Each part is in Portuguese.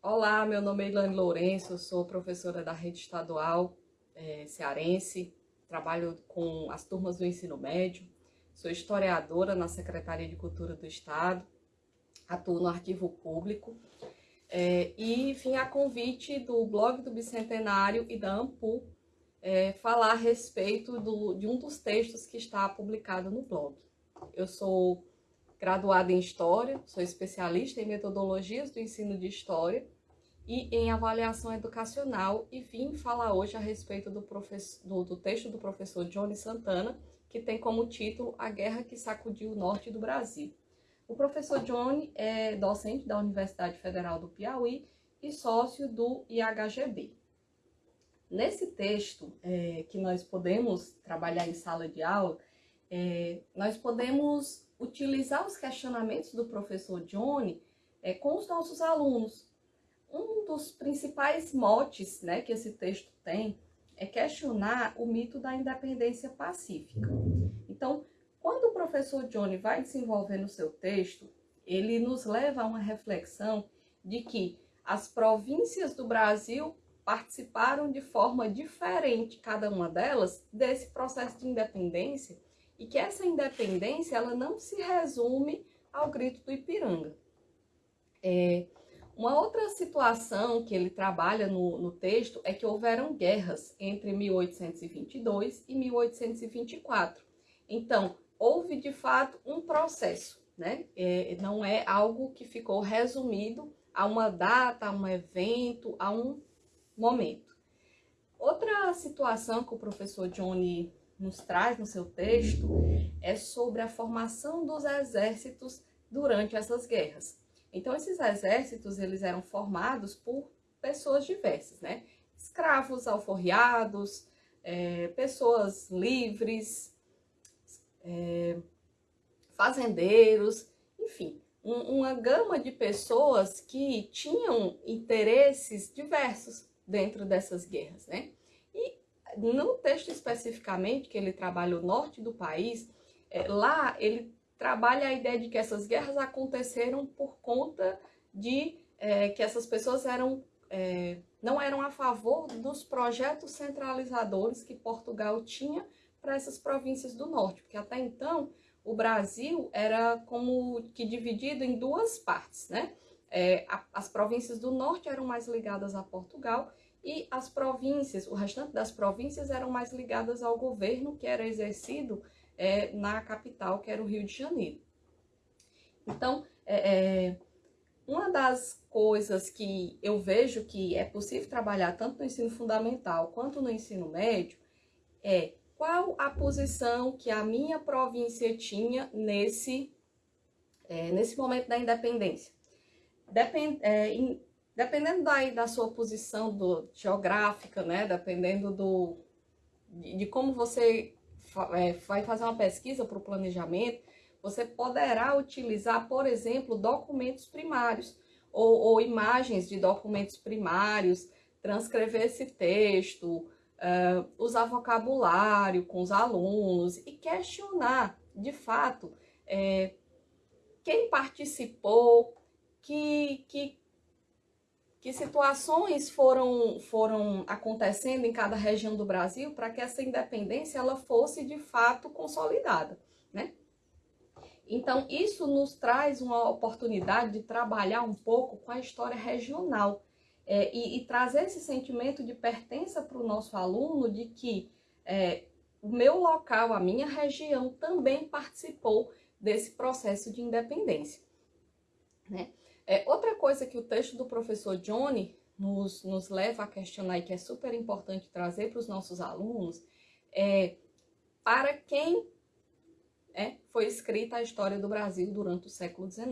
Olá, meu nome é Ilane Lourenço, sou professora da rede estadual é, cearense, trabalho com as turmas do ensino médio, sou historiadora na Secretaria de Cultura do Estado, atuo no arquivo público é, e vim a convite do blog do Bicentenário e da AMPU é, falar a respeito do, de um dos textos que está publicado no blog. Eu sou graduada em História, sou especialista em metodologias do ensino de História e em avaliação educacional e vim falar hoje a respeito do, do, do texto do professor Johnny Santana, que tem como título A Guerra que Sacudiu o Norte do Brasil. O professor Johnny é docente da Universidade Federal do Piauí e sócio do IHGB. Nesse texto é, que nós podemos trabalhar em sala de aula, é, nós podemos utilizar os questionamentos do professor Johnny é, com os nossos alunos. Um dos principais motes né, que esse texto tem é questionar o mito da independência pacífica. Então, quando o professor Johnny vai desenvolver no seu texto, ele nos leva a uma reflexão de que as províncias do Brasil participaram de forma diferente, cada uma delas, desse processo de independência e que essa independência ela não se resume ao grito do Ipiranga. É, uma outra situação que ele trabalha no, no, texto é que houveram guerras entre 1822 e 1824. Então, houve de fato um processo, né? É, não é algo que ficou resumido a uma data, a um evento, a um momento. Outra situação que o professor Johnny nos traz no seu texto é sobre a formação dos exércitos durante essas guerras. Então, esses exércitos, eles eram formados por pessoas diversas, né? Escravos alforriados, é, pessoas livres, é, fazendeiros, enfim, um, uma gama de pessoas que tinham interesses diversos dentro dessas guerras, né? No texto especificamente, que ele trabalha o norte do país, é, lá ele trabalha a ideia de que essas guerras aconteceram por conta de é, que essas pessoas eram, é, não eram a favor dos projetos centralizadores que Portugal tinha para essas províncias do norte, porque até então o Brasil era como que dividido em duas partes, né? É, a, as províncias do norte eram mais ligadas a Portugal e as províncias, o restante das províncias eram mais ligadas ao governo que era exercido é, na capital, que era o Rio de Janeiro. Então, é, é, uma das coisas que eu vejo que é possível trabalhar tanto no ensino fundamental quanto no ensino médio é qual a posição que a minha província tinha nesse, é, nesse momento da independência. Depend, é, em, Dependendo daí da sua posição do, geográfica, né? Dependendo do, de, de como você é, vai fazer uma pesquisa para o planejamento, você poderá utilizar, por exemplo, documentos primários ou, ou imagens de documentos primários, transcrever esse texto, uh, usar vocabulário com os alunos e questionar, de fato, é, quem participou, que, que que situações foram, foram acontecendo em cada região do Brasil para que essa independência ela fosse de fato consolidada, né? Então, isso nos traz uma oportunidade de trabalhar um pouco com a história regional é, e, e, trazer esse sentimento de pertença para o nosso aluno de que é, o meu local, a minha região também participou desse processo de independência, né? É, coisa que o texto do professor Johnny nos, nos leva a questionar e que é super importante trazer para os nossos alunos é para quem é, foi escrita a história do Brasil durante o século XIX.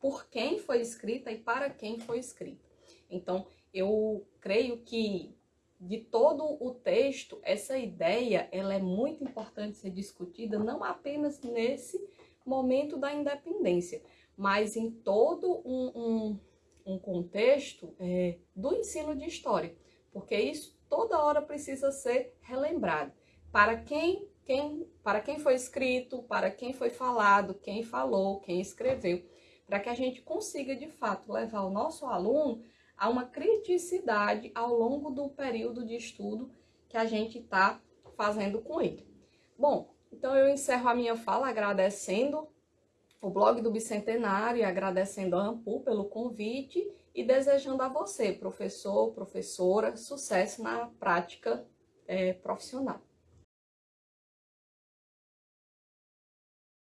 Por quem foi escrita e para quem foi escrita. Então, eu creio que de todo o texto, essa ideia ela é muito importante ser discutida, não apenas nesse momento da independência, mas em todo um, um, contexto é, do ensino de história, porque isso toda hora precisa ser relembrado. Para quem, quem, para quem foi escrito, para quem foi falado, quem falou, quem escreveu, para que a gente consiga de fato levar o nosso aluno há uma criticidade ao longo do período de estudo que a gente está fazendo com ele. Bom, então eu encerro a minha fala agradecendo o blog do Bicentenário, agradecendo a Ampul pelo convite e desejando a você, professor, professora, sucesso na prática é, profissional.